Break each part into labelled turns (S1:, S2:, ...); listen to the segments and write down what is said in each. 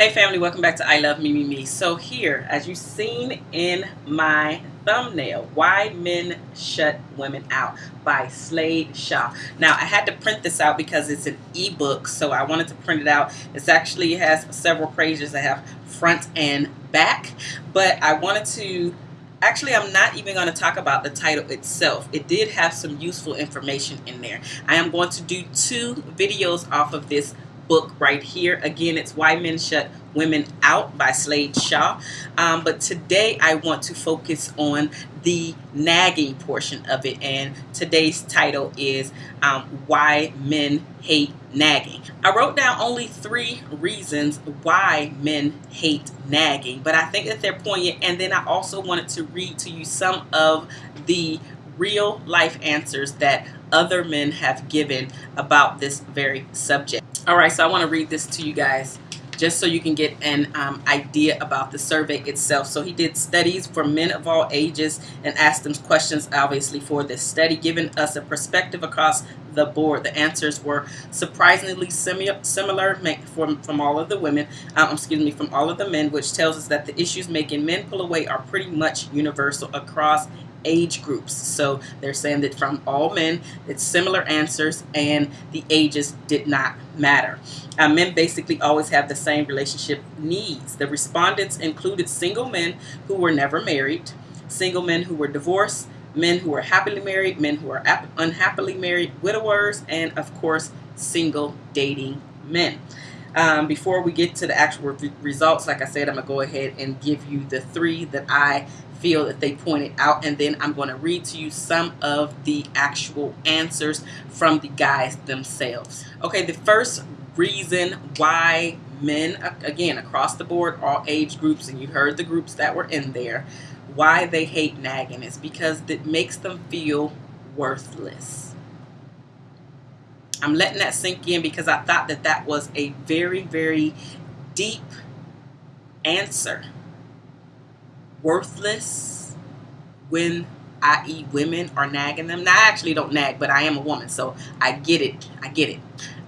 S1: Hey family, welcome back to I Love Me Me Me. So here, as you've seen in my thumbnail, Why Men Shut Women Out by Slade Shaw. Now I had to print this out because it's an ebook, so I wanted to print it out. It's actually has several pages that have front and back, but I wanted to Actually, I'm not even going to talk about the title itself. It did have some useful information in there. I am going to do two videos off of this book right here. Again, it's Why Men Shut Women Out by Slade Shaw. Um, but today I want to focus on the nagging portion of it. And today's title is um, Why Men Hate Nagging. I wrote down only three reasons why men hate nagging, but I think that they're poignant. And then I also wanted to read to you some of the real life answers that other men have given about this very subject. All right, so I want to read this to you guys just so you can get an um, idea about the survey itself. So he did studies for men of all ages and asked them questions, obviously, for this study, giving us a perspective across the board. The answers were surprisingly similar from, from all of the women, um, excuse me, from all of the men, which tells us that the issues making men pull away are pretty much universal across age groups. So they're saying that from all men, it's similar answers and the ages did not matter. Uh, men basically always have the same relationship needs. The respondents included single men who were never married, single men who were divorced, men who were happily married, men who were unhappily married, widowers, and of course, single dating men. Um, before we get to the actual re results, like I said, I'm going to go ahead and give you the three that I feel that they pointed out and then I'm going to read to you some of the actual answers from the guys themselves. Okay, the first reason why men, again, across the board, all age groups, and you heard the groups that were in there, why they hate nagging is because it makes them feel worthless. I'm letting that sink in because I thought that that was a very, very deep answer worthless when i.e. women are nagging them. Now, I actually don't nag, but I am a woman, so I get it. I get it.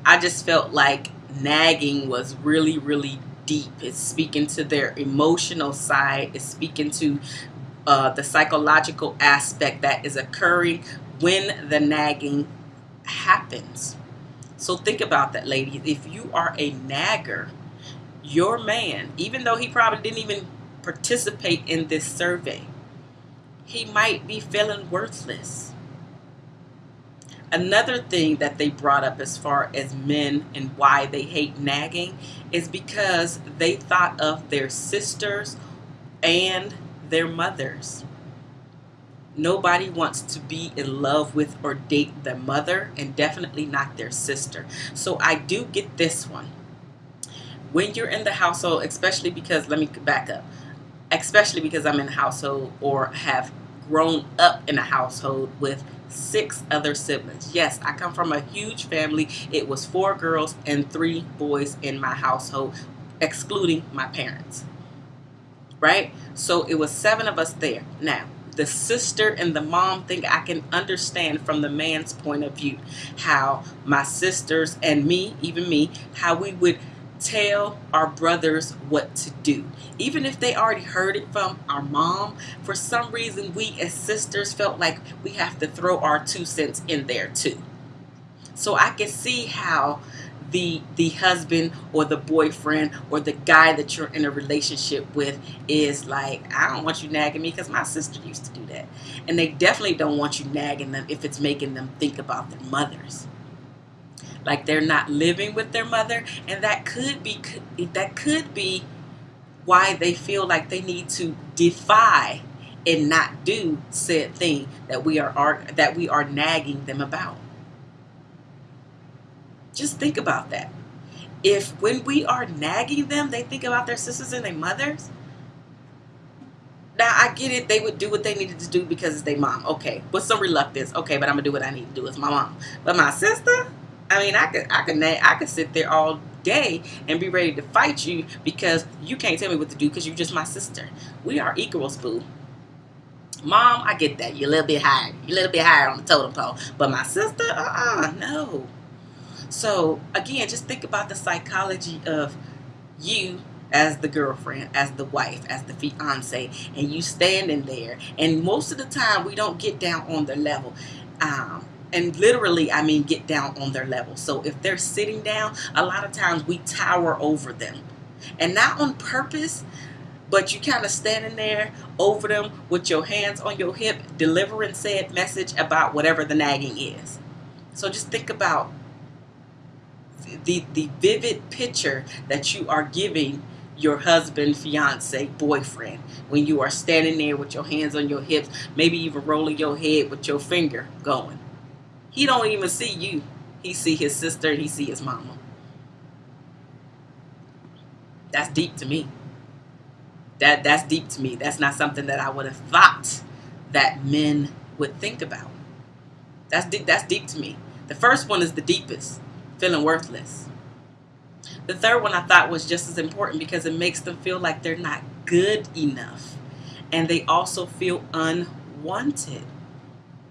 S1: I just felt like nagging was really, really deep. It's speaking to their emotional side. It's speaking to uh, the psychological aspect that is occurring when the nagging happens. So think about that, ladies. If you are a nagger, your man, even though he probably didn't even participate in this survey, he might be feeling worthless. Another thing that they brought up as far as men and why they hate nagging is because they thought of their sisters and their mothers. Nobody wants to be in love with or date their mother and definitely not their sister. So I do get this one. When you're in the household, especially because, let me back up especially because I'm in a household or have grown up in a household with six other siblings. Yes, I come from a huge family. It was four girls and three boys in my household, excluding my parents. Right? So it was seven of us there. Now, the sister and the mom thing, I can understand from the man's point of view how my sisters and me, even me, how we would tell our brothers what to do. Even if they already heard it from our mom, for some reason we as sisters felt like we have to throw our two cents in there too. So I can see how the the husband or the boyfriend or the guy that you're in a relationship with is like, I don't want you nagging me because my sister used to do that. And they definitely don't want you nagging them if it's making them think about their mothers like they're not living with their mother and that could be that could be why they feel like they need to defy and not do said thing that we are that we are nagging them about just think about that if when we are nagging them they think about their sisters and their mothers now I get it. They would do what they needed to do because it's their mom. Okay, with some reluctance. Okay, but I'm gonna do what I need to do as my mom. But my sister, I mean, I could, I could, I could sit there all day and be ready to fight you because you can't tell me what to do because you're just my sister. We are equals, boo. Mom, I get that. You're a little bit higher. You're a little bit higher on the totem pole. But my sister, uh-uh, no. So, again, just think about the psychology of you as the girlfriend, as the wife, as the fiance, and you standing there. And most of the time, we don't get down on the level. Um, and literally, I mean, get down on their level. So if they're sitting down, a lot of times we tower over them. And not on purpose, but you kind of standing there over them with your hands on your hip, delivering said message about whatever the nagging is. So just think about the, the vivid picture that you are giving your husband, fiance, boyfriend when you are standing there with your hands on your hips, maybe even rolling your head with your finger going. He don't even see you. He see his sister, he see his mama. That's deep to me. That that's deep to me. That's not something that I would have thought that men would think about. That's deep, that's deep to me. The first one is the deepest, feeling worthless. The third one I thought was just as important because it makes them feel like they're not good enough. And they also feel unwanted,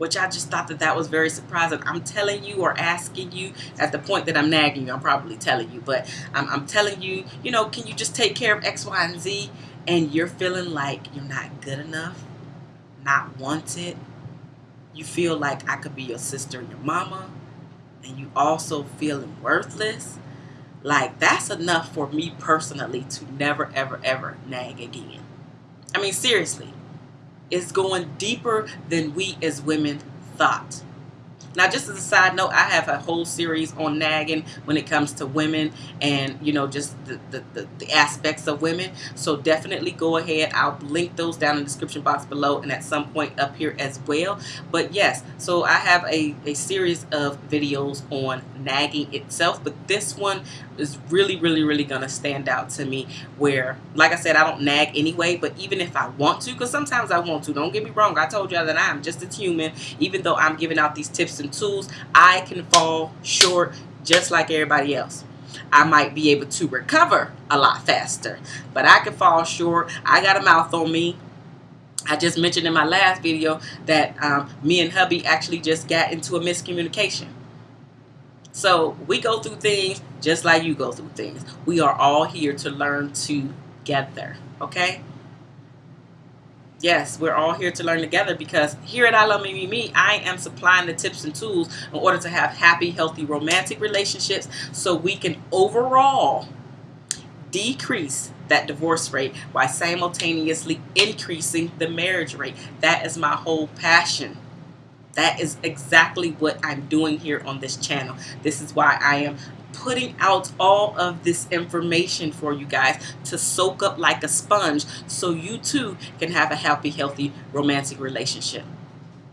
S1: which I just thought that that was very surprising. I'm telling you or asking you at the point that I'm nagging you, I'm probably telling you, but I'm, I'm telling you, you know, can you just take care of X, Y, and Z? And you're feeling like you're not good enough, not wanted. You feel like I could be your sister and your mama, and you also feeling worthless like that's enough for me personally to never, ever, ever nag again. I mean, seriously, it's going deeper than we as women thought. Now, just as a side note, I have a whole series on nagging when it comes to women and, you know, just the, the, the, the, aspects of women. So definitely go ahead. I'll link those down in the description box below and at some point up here as well. But yes, so I have a, a series of videos on nagging itself. But this one is really, really, really going to stand out to me where, like I said, I don't nag anyway. But even if I want to, because sometimes I want to, don't get me wrong. I told you that I'm just a human. Even though I'm giving out these tips and tools, I can fall short just like everybody else. I might be able to recover a lot faster, but I can fall short. I got a mouth on me. I just mentioned in my last video that um, me and hubby actually just got into a miscommunication. So we go through things just like you go through things. We are all here to learn together, okay? Yes, we're all here to learn together because here at I Love Me Me Me, I am supplying the tips and tools in order to have happy, healthy, romantic relationships so we can overall decrease that divorce rate while simultaneously increasing the marriage rate. That is my whole passion. That is exactly what I'm doing here on this channel. This is why I am putting out all of this information for you guys to soak up like a sponge so you too can have a happy, healthy, romantic relationship.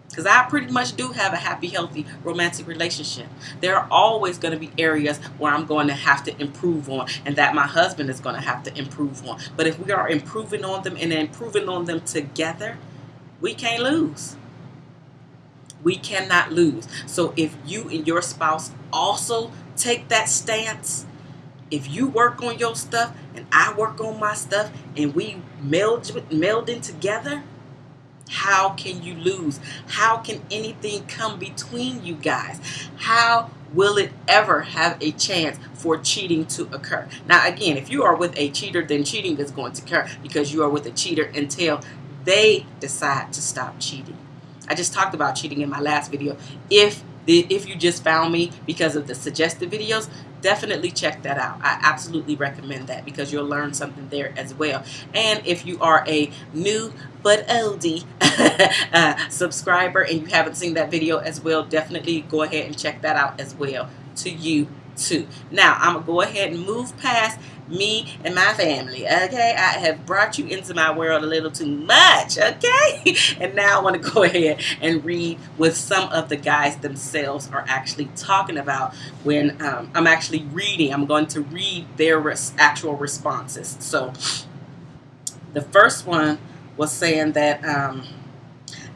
S1: Because I pretty much do have a happy, healthy, romantic relationship. There are always going to be areas where I'm going to have to improve on and that my husband is going to have to improve on. But if we are improving on them and improving on them together, we can't lose. We cannot lose. So if you and your spouse also take that stance, if you work on your stuff and I work on my stuff and we meld, meld in together, how can you lose? How can anything come between you guys? How will it ever have a chance for cheating to occur? Now, again, if you are with a cheater, then cheating is going to occur because you are with a cheater until they decide to stop cheating. I just talked about cheating in my last video. If if you just found me because of the suggested videos, definitely check that out. I absolutely recommend that because you'll learn something there as well. And if you are a new but oldie uh, subscriber and you haven't seen that video as well, definitely go ahead and check that out as well to you Now, I'm going to go ahead and move past me and my family, okay? I have brought you into my world a little too much, okay? And now I want to go ahead and read what some of the guys themselves are actually talking about when um, I'm actually reading. I'm going to read their res actual responses. So the first one was saying that... Um,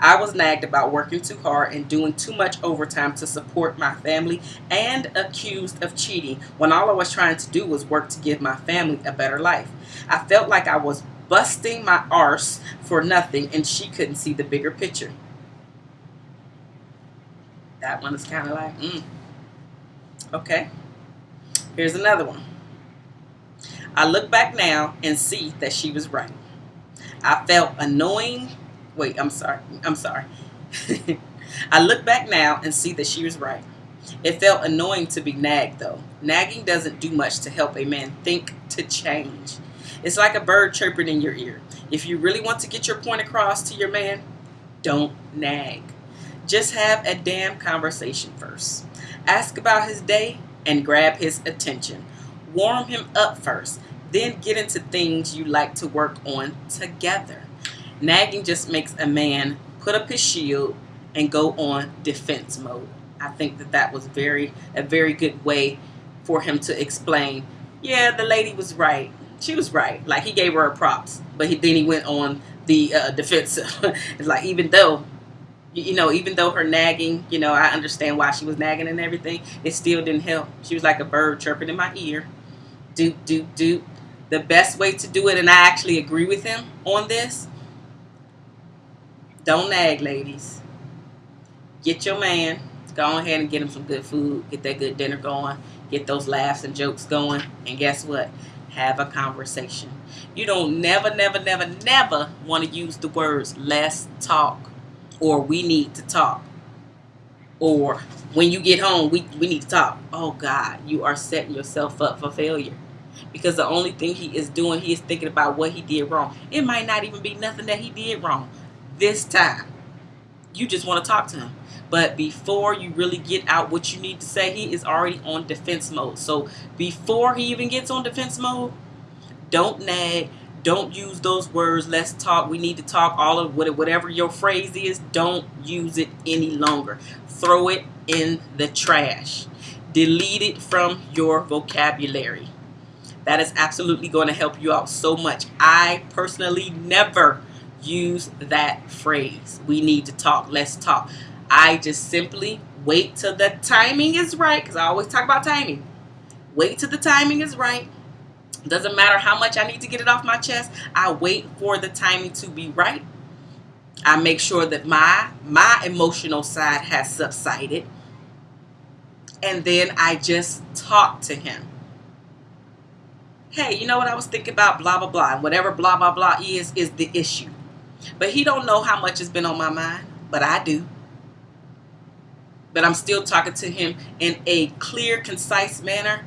S1: I was nagged about working too hard and doing too much overtime to support my family and accused of cheating when all I was trying to do was work to give my family a better life. I felt like I was busting my arse for nothing and she couldn't see the bigger picture. That one is kind of like, mm. Okay. Here's another one. I look back now and see that she was right. I felt annoying. Wait, I'm sorry. I'm sorry. I look back now and see that she was right. It felt annoying to be nagged, though. Nagging doesn't do much to help a man think to change. It's like a bird chirping in your ear. If you really want to get your point across to your man, don't nag. Just have a damn conversation first. Ask about his day and grab his attention. Warm him up first, then get into things you like to work on together. Nagging just makes a man put up his shield and go on defense mode. I think that that was very a very good way for him to explain. Yeah, the lady was right. She was right. Like he gave her props, but he, then he went on the uh, defense. it's like even though you know, even though her nagging, you know, I understand why she was nagging and everything, it still didn't help. She was like a bird chirping in my ear. Doot, doot, doot. The best way to do it, and I actually agree with him on this, don't nag, ladies. Get your man, go ahead and get him some good food, get that good dinner going, get those laughs and jokes going, and guess what? Have a conversation. You don't never, never, never, never want to use the words let's talk or we need to talk or when you get home we, we need to talk. Oh god you are setting yourself up for failure. Because the only thing he is doing he is thinking about what he did wrong. It might not even be nothing that he did wrong this time you just want to talk to him but before you really get out what you need to say he is already on defense mode so before he even gets on defense mode don't nag don't use those words. Let's talk. We need to talk. All of whatever your phrase is, don't use it any longer. Throw it in the trash. Delete it from your vocabulary. That is absolutely going to help you out so much. I personally never use that phrase. We need to talk. Let's talk. I just simply wait till the timing is right because I always talk about timing. Wait till the timing is right doesn't matter how much I need to get it off my chest. I wait for the timing to be right. I make sure that my my emotional side has subsided. And then I just talk to him. Hey, you know what I was thinking about blah blah blah. And whatever blah blah blah is is the issue. But he don't know how much has been on my mind, but I do. But I'm still talking to him in a clear, concise manner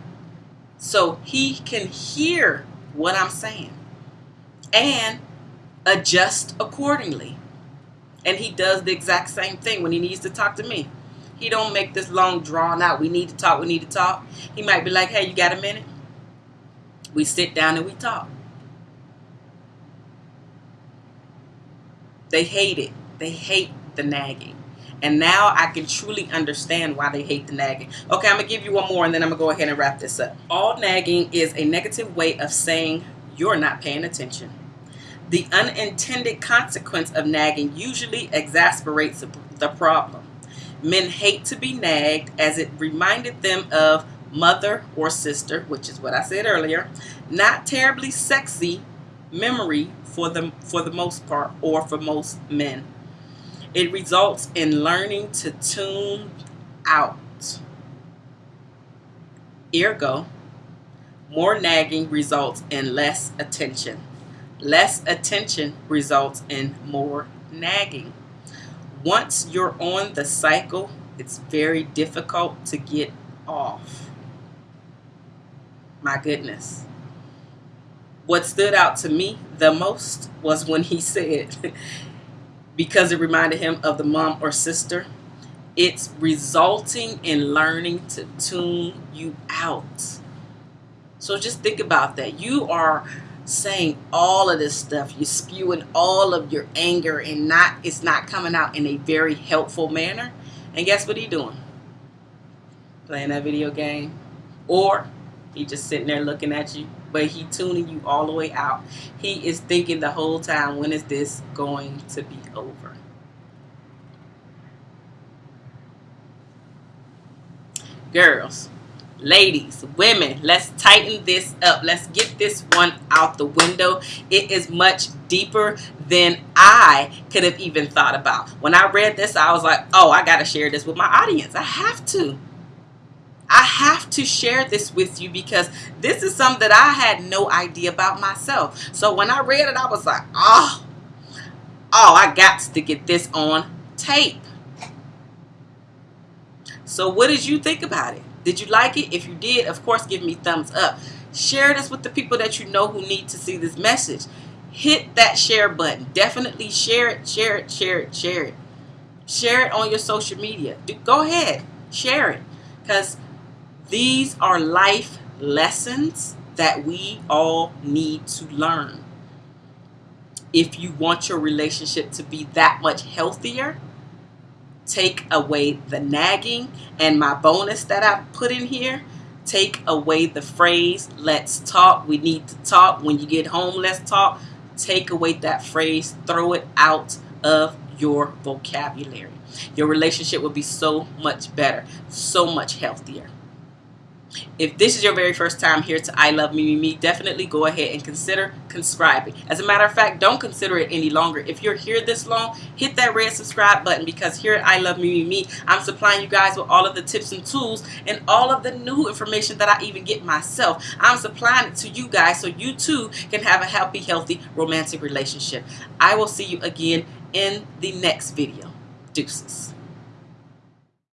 S1: so he can hear what I'm saying and adjust accordingly. And he does the exact same thing when he needs to talk to me. He don't make this long drawn out. We need to talk. We need to talk. He might be like, "Hey, you got a minute?" We sit down and we talk. They hate it. They hate the nagging. And now I can truly understand why they hate the nagging. Okay, I'm going to give you one more and then I'm going to go ahead and wrap this up. All nagging is a negative way of saying you're not paying attention. The unintended consequence of nagging usually exasperates the problem. Men hate to be nagged as it reminded them of mother or sister, which is what I said earlier, not terribly sexy memory for the for the most part or for most men. It results in learning to tune out. Ergo, more nagging results in less attention. Less attention results in more nagging. Once you're on the cycle, it's very difficult to get off. My goodness. What stood out to me the most was when he said, because it reminded him of the mom or sister. It's resulting in learning to tune you out. So just think about that. You are saying all of this stuff. You're spewing all of your anger and not it's not coming out in a very helpful manner. And guess what he doing? Playing that video game. Or he just sitting there looking at you but he tuning you all the way out. He is thinking the whole time, when is this going to be over? Girls, ladies, women, let's tighten this up. Let's get this one out the window. It is much deeper than I could have even thought about. When I read this, I was like, oh, I got to share this with my audience. I have to. I have to share this with you because this is something that I had no idea about myself. So when I read it, I was like, oh, oh, I got to get this on tape. So what did you think about it? Did you like it? If you did, of course, give me thumbs up. Share this with the people that you know who need to see this message. Hit that share button. Definitely share it, share it, share it, share it. Share it on your social media. Go ahead, share it. Because these are life lessons that we all need to learn. If you want your relationship to be that much healthier, take away the nagging and my bonus that I put in here. Take away the phrase let's talk we need to talk. When you get home let's talk. Take away that phrase throw it out of your vocabulary. Your relationship will be so much better so much healthier if this is your very first time here to I Love Me Me Me, definitely go ahead and consider subscribing. As a matter of fact, don't consider it any longer. If you're here this long, hit that red subscribe button because here at I Love Me Me Me, I'm supplying you guys with all of the tips and tools and all of the new information that I even get myself. I'm supplying it to you guys so you too can have a happy, healthy, romantic relationship. I will see you again in the next video. Deuces.